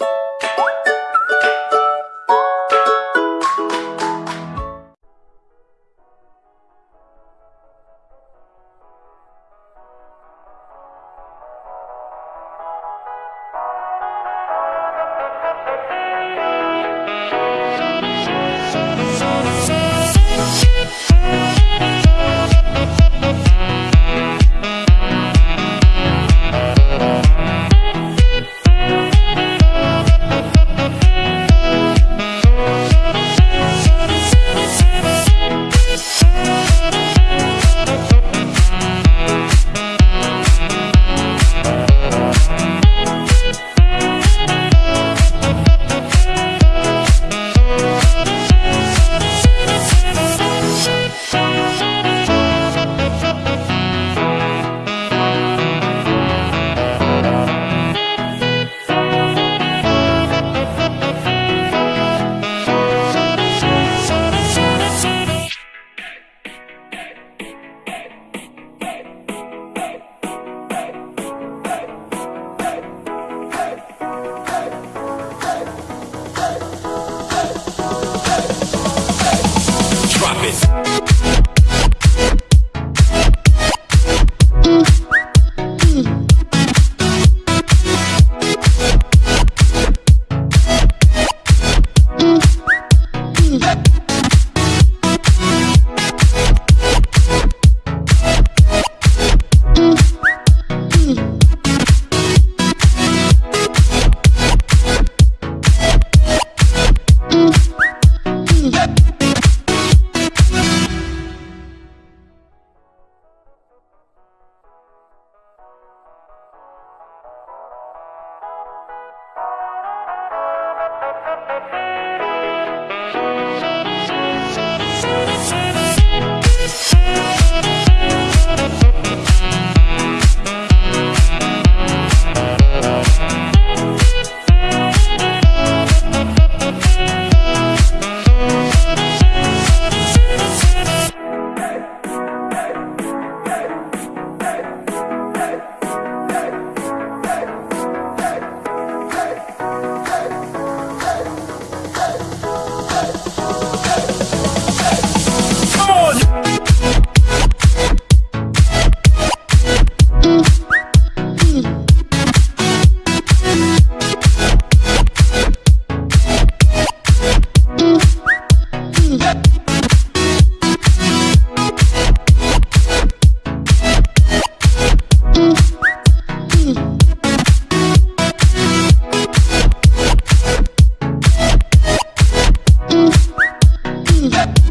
you Yeah.